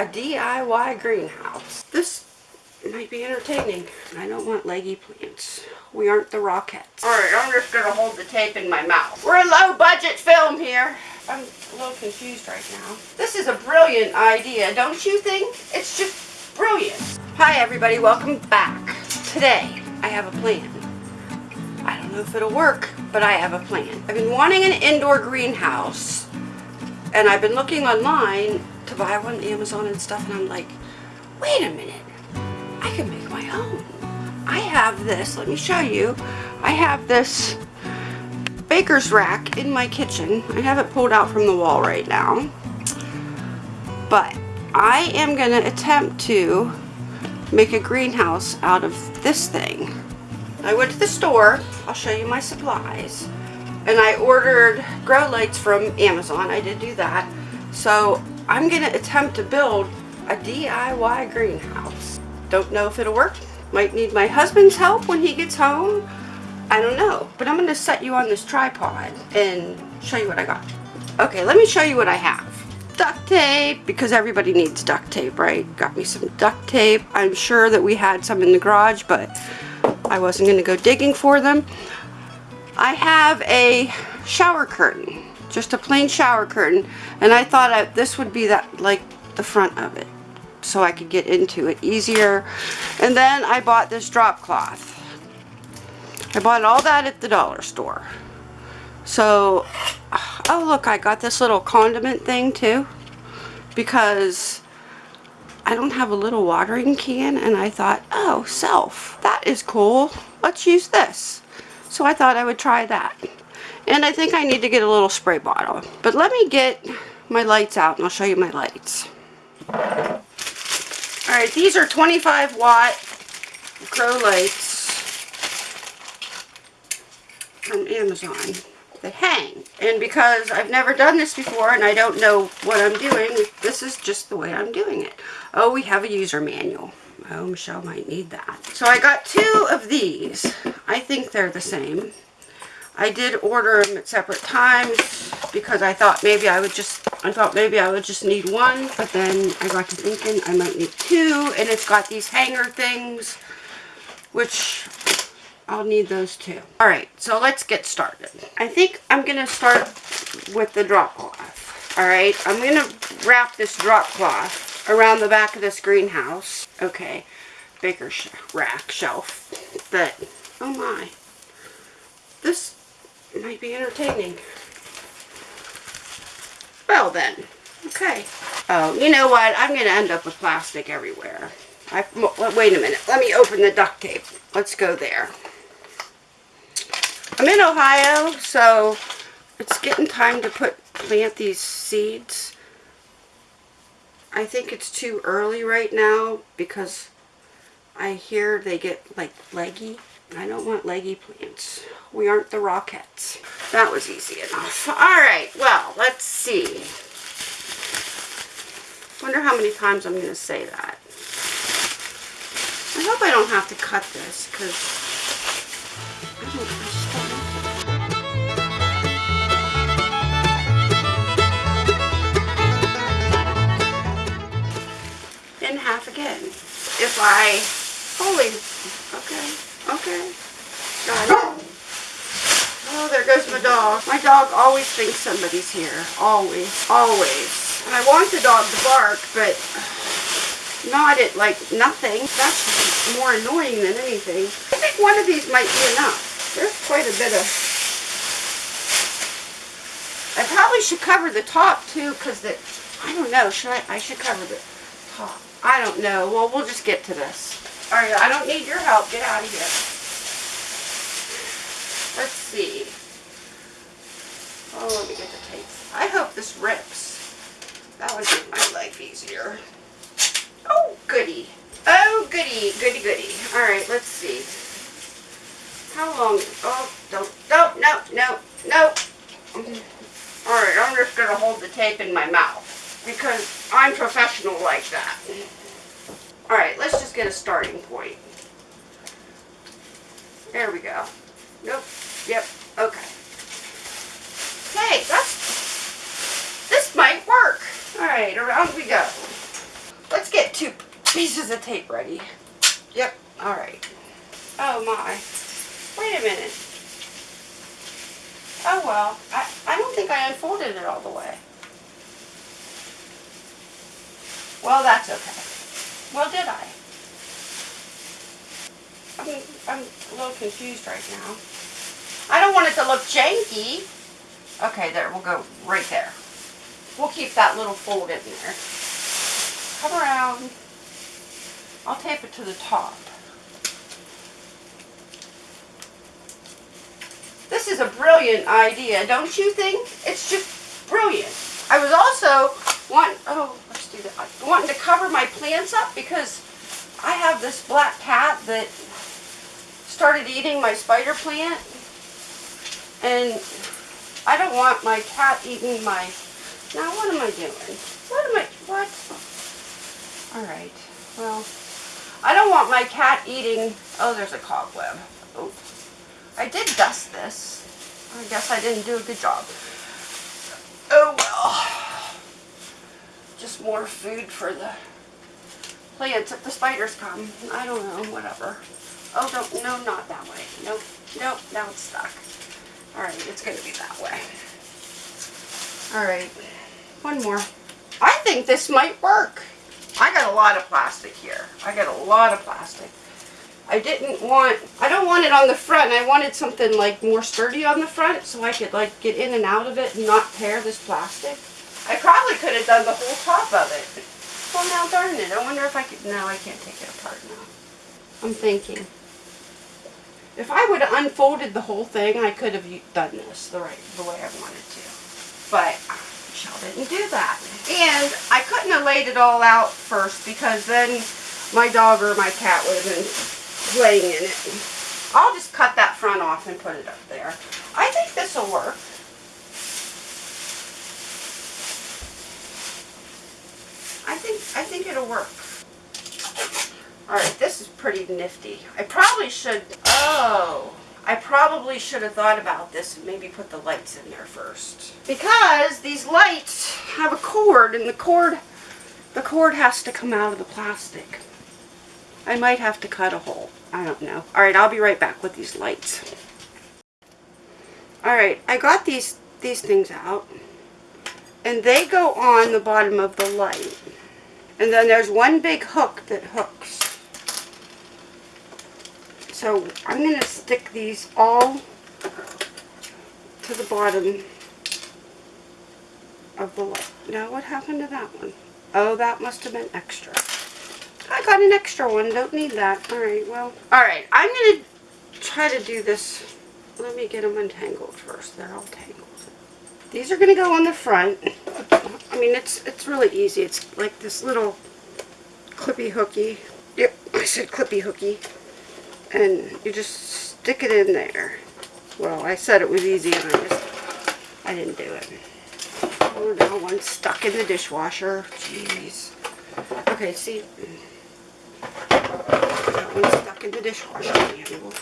a DIY greenhouse. This might be entertaining. I don't want leggy plants. We aren't the Rockettes. Alright, I'm just gonna hold the tape in my mouth. We're a low budget film here. I'm a little confused right now. This is a brilliant idea, don't you think? It's just brilliant. Hi everybody, welcome back. Today, I have a plan. I don't know if it'll work, but I have a plan. I've been wanting an indoor greenhouse, and I've been looking online to buy one on Amazon and stuff, and I'm like, wait a minute, I can make my own. I have this, let me show you. I have this baker's rack in my kitchen. I have it pulled out from the wall right now. But I am going to attempt to make a greenhouse out of this thing. I went to the store, I'll show you my supplies, and I ordered grow lights from Amazon. I did do that. So I'm going to attempt to build a DIY greenhouse. Don't know if it'll work. Might need my husband's help when he gets home. I don't know. But I'm going to set you on this tripod and show you what I got. Okay, let me show you what I have. Duct tape, because everybody needs duct tape, right? Got me some duct tape. I'm sure that we had some in the garage, but I wasn't going to go digging for them. I have a shower curtain, just a plain shower curtain, and I thought I, this would be that like the front of it so I could get into it easier. And then I bought this drop cloth. I bought all that at the dollar store. So, oh look, I got this little condiment thing too because I don't have a little watering can and I thought, oh, self, that is cool. Let's use this. So I thought I would try that. And I think I need to get a little spray bottle. But let me get my lights out and I'll show you my lights. Alright, these are 25 watt grow lights from Amazon. They hang. And because I've never done this before and I don't know what I'm doing, this is just the way I'm doing it. Oh, we have a user manual. Oh, Michelle might need that. So I got two of these. I think they're the same. I did order them at separate times because I thought maybe I would just, I thought maybe I would just need one, but then I got to thinking I might need two, and it's got these hanger things, which I'll need those too. Alright, so let's get started. I think I'm going to start with the drop cloth. Alright, I'm going to wrap this drop cloth around the back of this greenhouse. Okay, baker sh rack shelf. But, oh my, this might be entertaining. Well then, okay. Oh, you know what? I'm going to end up with plastic everywhere. I, wait a minute. Let me open the duct tape. Let's go there. I'm in Ohio, so it's getting time to put plant these seeds. I think it's too early right now because I hear they get like leggy. I don't want leggy plants. We aren't the Rockettes. That was easy enough. Alright, well, let's see. wonder how many times I'm going to say that. I hope I don't have to cut this because In half again. If I, okay, Oh, there goes my dog. My dog always thinks somebody's here. Always. Always. And I want the dog to bark, but not at, like, nothing. That's more annoying than anything. I think one of these might be enough. There's quite a bit of... I probably should cover the top, too, because the... I don't know. Should I? I should cover the top. I don't know. Well, we'll just get to this. Alright, I don't need your help. Get out of here. Let's see. Oh, let me get the tape. I hope this rips. That would make my life easier. Oh, goody. Oh, goody, goody, goody. All right, let's see. How long? Oh, don't, don't, no, no, no. All right, I'm just going to hold the tape in my mouth because I'm professional like that. All right, let's just get a starting point. There we go. Nope. Yep. Okay. Hey, that's, this might work. All right, around we go. Let's get two pieces of tape ready. Yep, alright. Oh my. Wait a minute. Oh well, I, I don't think I unfolded it all the way. Well, that's okay. Well, did I? I'm, I'm a little confused right now. I don't want it to look janky. Okay, there, we'll go right there. We'll keep that little fold in there. Come around. I'll tape it to the top. This is a brilliant idea, don't you think? It's just brilliant. I was also want oh let's do that. Wanting to cover my plants up because I have this black cat that started eating my spider plant, and I don't want my cat eating my. Now what am I doing? What am I? What? All right. Well, I don't want my cat eating. Oh, there's a cobweb. Oh, I did dust this. I guess I didn't do a good job. Oh well. Just more food for the plants if the spiders come. I don't know, whatever. Oh, don't, no, not that way. Nope, nope, now it's stuck. Alright, it's going to be that way. Alright, one more. I think this might work. I got a lot of plastic here. I got a lot of plastic. I didn't want, I don't want it on the front. I wanted something like more sturdy on the front so I could like get in and out of it and not tear this plastic. I probably could have done the whole top of it. Well, now darn it. I wonder if I could, no, I can't take it apart now. I'm thinking. If I would have unfolded the whole thing, I could have done this the right, the way I wanted to. But ah, Michelle didn't do that. And I couldn't have laid it all out first because then my dog or my cat would have been playing in it. I'll just cut that front off and put it up there. I think this will work. I think I think it'll work. Alright, this is pretty nifty. I probably should, oh, I probably should have thought about this and maybe put the lights in there first. Because these lights have a cord and the cord, the cord has to come out of the plastic. I might have to cut a hole. I don't know. Alright, I'll be right back with these lights. Alright, I got these, these things out. And they go on the bottom of the light. And then there's one big hook that hooks. So I'm going to stick these all to the bottom of the light. Now what happened to that one? Oh, that must have been extra. I got an extra one. Don't need that. Alright, well. Alright, I'm going to try to do this. Let me get them untangled first. They're all tangled. These are going to go on the front. I mean, it's it's really easy. It's like this little clippy hooky. Yep, I said clippy hooky. And you just stick it in there. Well, I said it was easy and I just, I didn't do it. Oh, now one's stuck in the dishwasher. Jeez. Okay, see, that one's stuck in the dishwasher handle.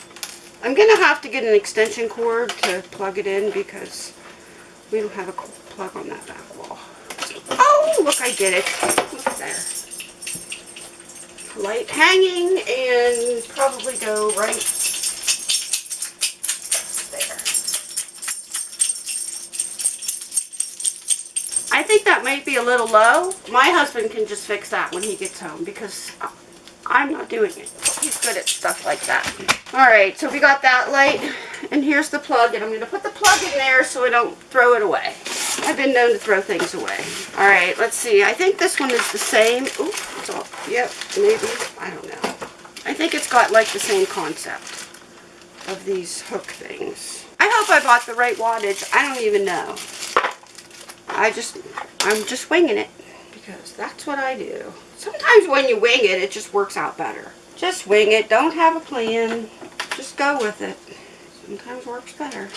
I'm going to have to get an extension cord to plug it in because we don't have a plug on that back wall. Oh, look, I did it. Look there. Light hanging and probably go right there. I think that might be a little low. My husband can just fix that when he gets home because I'm not doing it. He's good at stuff like that. Alright, so we got that light. And here's the plug. And I'm going to put the plug in there so I don't throw it away. I've been known to throw things away. Alright, let's see. I think this one is the same. Ooh, it's all, yep, maybe. I don't know. I think it's got like the same concept of these hook things. I hope I bought the right wattage. I don't even know. I just, I'm just winging it because that's what I do. Sometimes when you wing it, it just works out better. Just wing it. Don't have a plan. Just go with it. Sometimes works better.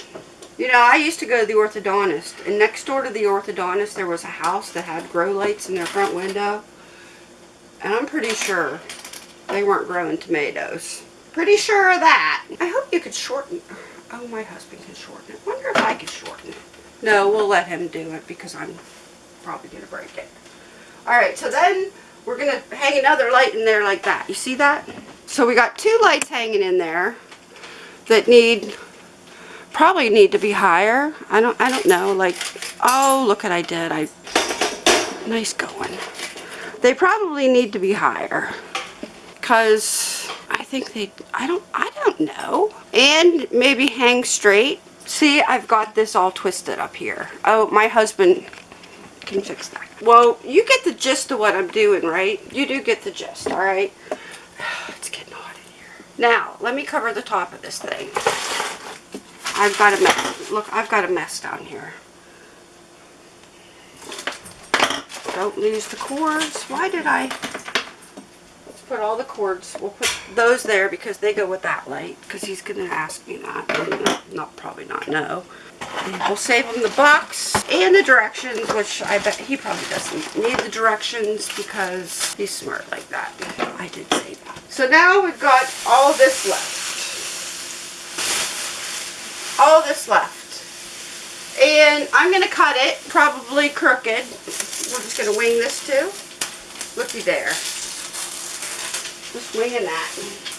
You know, I used to go to the orthodontist, and next door to the orthodontist, there was a house that had grow lights in their front window. And I'm pretty sure they weren't growing tomatoes. Pretty sure of that. I hope you could shorten. Oh, my husband can shorten it. wonder if I could shorten it. No, we'll let him do it because I'm probably going to break it. Alright, so then we're gonna hang another light in there like that. You see that? So we got two lights hanging in there that need, probably need to be higher. I don't, I don't know, like, oh, look what I did. I, nice going. They probably need to be higher because I think they, I don't, I don't know. And maybe hang straight. See, I've got this all twisted up here. Oh, my husband can fix that. Well, you get the gist of what I'm doing, right? You do get the gist, all right? It's getting hot in here. Now, let me cover the top of this thing. I've got a mess. Look, I've got a mess down here. Don't lose the cords. Why did I? Let's put all the cords. We'll put those there because they go with that light. Because he's going to ask me that. Not, not probably not know. We'll save him the box and the directions, which I bet he probably doesn't need the directions because he's smart like that. I did say that. So now we've got all this left. All this left. And I'm going to cut it, probably crooked. We're just going to wing this too. Looky there. Just winging that.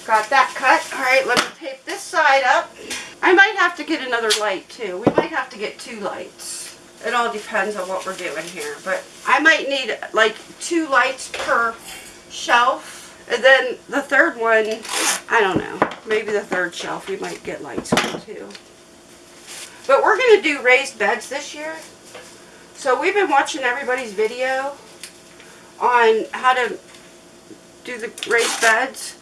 Got that cut. All right, let me tape this side up. I might have to get another light too. We might have to get two lights. It all depends on what we're doing here. But I might need like two lights per shelf. And then the third one, I don't know. Maybe the third shelf we might get lights on too. But we're going to do raised beds this year. So we've been watching everybody's video on how to do the raised beds.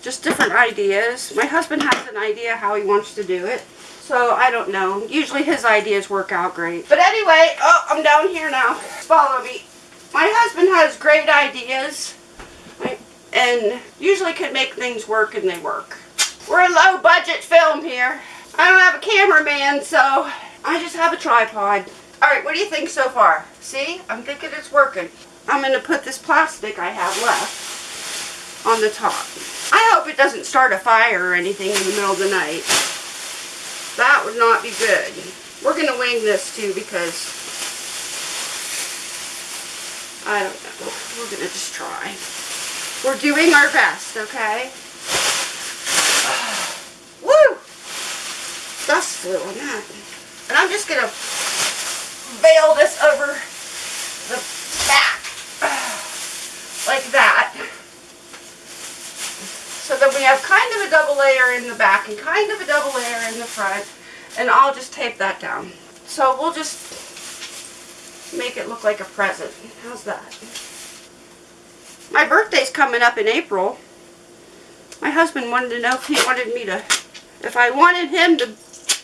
Just different ideas. My husband has an idea how he wants to do it. So I don't know. Usually his ideas work out great. But anyway, oh, I'm down here now. Follow me. My husband has great ideas and usually can make things work and they work. We're a low budget film here. I don't have a cameraman, so I just have a tripod. Alright, what do you think so far? See? I'm thinking it's working. I'm going to put this plastic I have left on the top. I hope it doesn't start a fire or anything in the middle of the night. That would not be good. We're going to wing this too because I don't know. We're going to just try. We're doing our best, okay? On that. And I'm just going to veil this over the back like that so that we have kind of a double layer in the back and kind of a double layer in the front. And I'll just tape that down. So we'll just make it look like a present. How's that? My birthday's coming up in April. My husband wanted to know if he wanted me to, if I wanted him to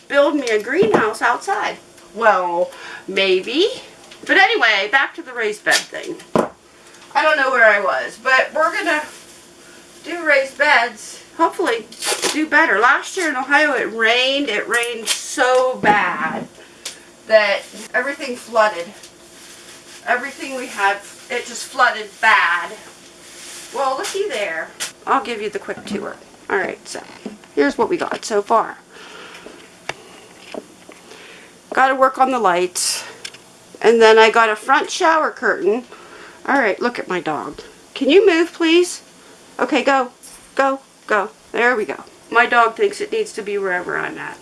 build me a greenhouse outside. Well, maybe. But anyway, back to the raised bed thing. I don't know where I was, but we're going to do raised beds, hopefully do better. Last year in Ohio it rained. It rained so bad that everything flooded. Everything we had, it just flooded bad. Well, looky there. I'll give you the quick tour. Alright, so here's what we got so far. Got to work on the lights. And then I got a front shower curtain. Alright, look at my dog. Can you move, please? Okay, go. Go. Go. There we go. My dog thinks it needs to be wherever I'm at.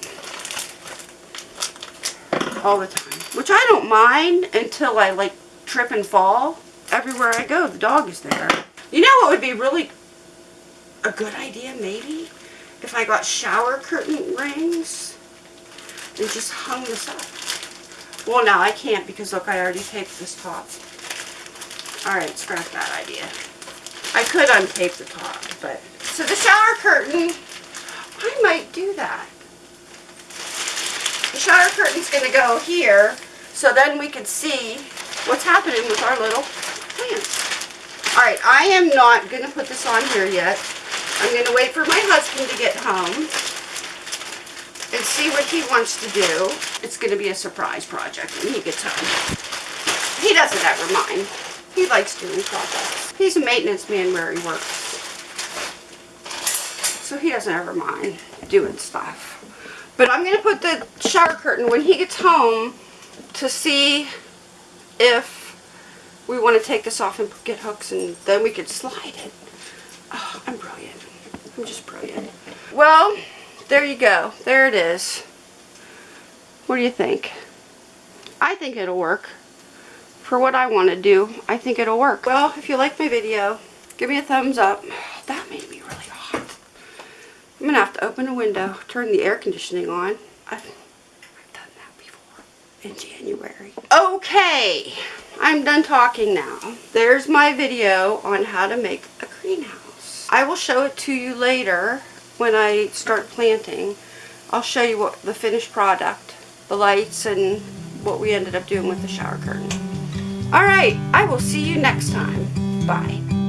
All the time. Which I don't mind until I, like, trip and fall. Everywhere I go, the dog is there. You know what would be really a good idea, maybe? If I got shower curtain rings and just hung this up. Well, now I can't because, look, I already taped this top. Alright, scrap that idea. I could untape the top, but... So the shower curtain, I might do that. The shower curtain's going to go here, so then we can see what's happening with our little plants. Alright, I am not going to put this on here yet. I'm going to wait for my husband to get home and see what he wants to do. It's going to be a surprise project when he gets home. He doesn't ever mind. He likes doing projects. He's a maintenance man where he works. So he doesn't ever mind doing stuff. But I'm going to put the shower curtain when he gets home to see if we want to take this off and get hooks and then we could slide it. Oh, I'm brilliant. I'm just brilliant. Well, there you go. There it is. What do you think? I think it'll work. For what I want to do, I think it'll work. Well, if you like my video, give me a thumbs up. That made me really hot. I'm going to have to open a window, turn the air conditioning on. I've, I've done that before in January. Okay, I'm done talking now. There's my video on how to make a greenhouse. I will show it to you later when I start planting. I'll show you what the finished product, the lights, and what we ended up doing with the shower curtain. Alright, I will see you next time. Bye.